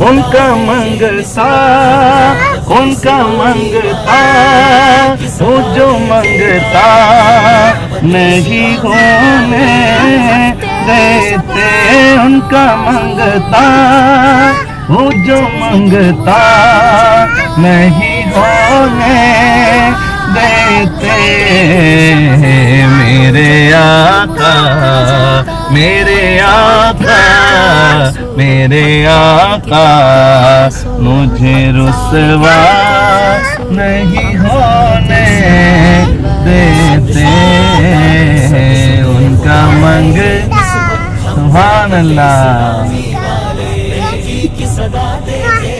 ان کا منگتا ان کا منگتا وہ جو منگتا نہیں ہونے دیتے ان کا منگتا وہ جو منگتا نہیں ہونے دیتے میرے آقا میرے آقا میرے آقا مجھے رسوا نہیں ہونے دیتے ان کا منگ سبحان اللہ۔